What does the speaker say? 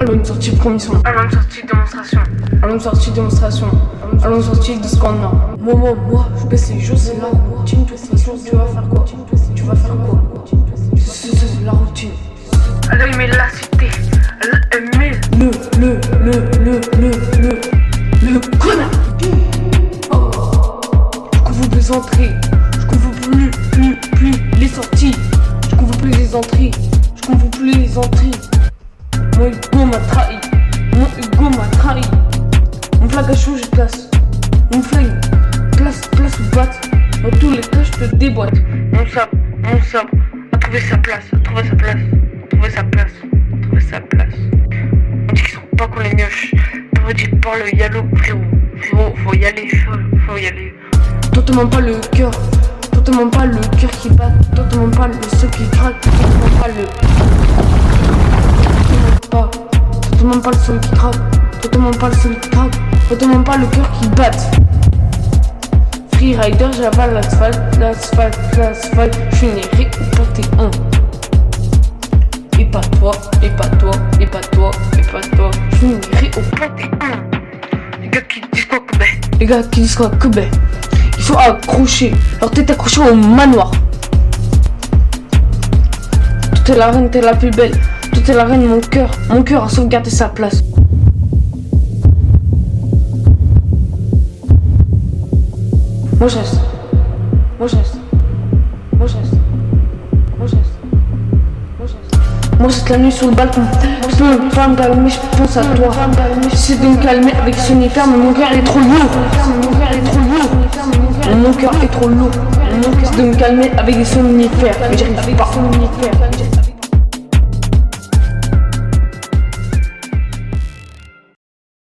Allons sortie promission. Allons sortie démonstration. Allons sortie démonstration. Allons sortie de ce. Moi, moi, moi, je baisse les choses, la routine. Tu vas faire quoi? Tu vas faire quoi? C'est la routine. Elle a la cité. Elle le, le, le, le, le, le, le connard. Oh. Du coup, vous plaisanterez. Je couvre plus les entrées. Mon ego m'a trahi. Mon ego m'a trahi. Mon flag a chaud, je place. Mon flingue, place, place ou batte. Dans tous les cas, je te déboîte. Mon sabre, mon sabre. A trouvé sa place. A trouvé sa place. A trouvé sa place. A trouvé sa place. On dit qu'ils sont pas qu'on les mioches. T'aurais dit par le yalo, frérot. Frérot, faut y aller, faut, faut y aller. Toi, te pas le cœur. Toi, te pas le cœur qui bat. Pas le seul qui craque. Toi, te mens pas le. Toi, te mens pas. Toi, te mens pas le qui craque. Toi, te mens pas le seul qui craque. Toi, te mens pas le cœur qui bat. Freerider, j'avale l'asphalte, l'asphalte, l'asphalte. Je suis né un. Et pas toi, et pas toi, et pas toi, et pas toi. Je suis né réconforté un. Les gars qui disent quoi que ben Les gars qui disent quoi que ben Il faut accrocher leur tête accrochée au manoir Tout est la reine, t'es la plus belle. Tout est la reine, mon cœur. Mon cœur a sauvegardé sa place. Moi je reste Moi je reste Moi je reste Moi je reste Moi je reste Moi je la nuit sur le balcon. Je peux me faire me calmer, je pense à toi. J'essaie de me calmer avec son hyper Mais mon cœur est trop lourd. Mon cœur est trop lourd. Mon cœur est trop lourd. Cœur de me calmer avec des somnifères Mais j'arrive pas